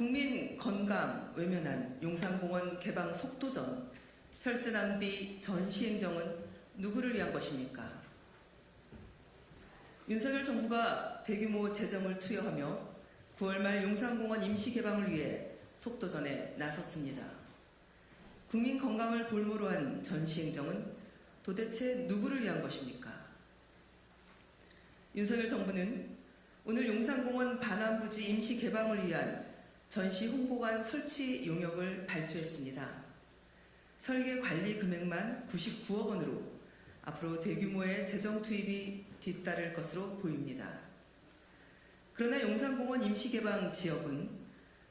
국민 건강 외면한 용산공원 개방 속도전 혈세 낭비 전 시 행정은 누구를 위한 것입니까? 윤석열 정부가 대규모 재정을 투여하며 9월 말 용산공원 임시 개방을 위해 속도전에 나섰습니다. 국민 건강을 볼모로 한 전 시 행정은 도대체 누구를 위한 것입니까? 윤석열 정부는 오늘 용산공원 반환부지 임시 개방을 위한 전시 홍보관 설치 용역을 발주했습니다. 설계 관리 금액만 99억 원으로 앞으로 대규모의 재정 투입이 뒤따를 것으로 보입니다. 그러나 용산공원 임시 개방 지역은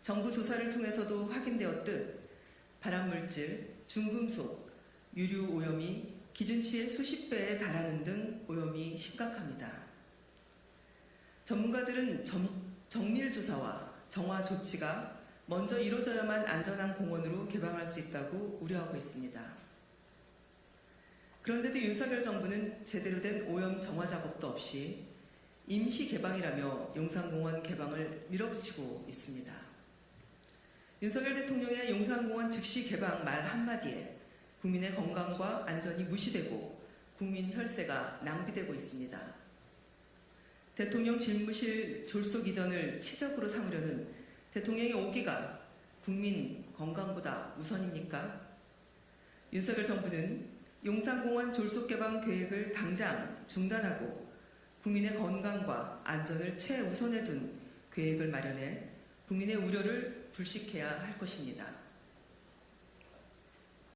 정부 조사를 통해서도 확인되었듯 발암물질, 중금속, 유류 오염이 기준치의 수십 배에 달하는 등 오염이 심각합니다. 전문가들은 정, 정밀 조사와 정화 조치가 먼저 이루어져야만 안전한 공원으로 개방할 수 있다고 우려하고 있습니다. 그런데도 윤석열 정부는 제대로 된 오염 정화 작업도 없이 임시 개방이라며 용산공원 개방을 밀어붙이고 있습니다. 윤석열 대통령의 용산공원 즉시 개방 말 한마디에 국민의 건강과 안전이 무시되고 국민 혈세가 낭비되고 있습니다. 대통령 집무실 졸속 이전을 치적으로 삼으려는 대통령의 오기가 국민 건강보다 우선입니까? 윤석열 정부는 용산공원 졸속 개방 계획을 당장 중단하고 국민의 건강과 안전을 최우선에 둔 계획을 마련해 국민의 우려를 불식해야 할 것입니다.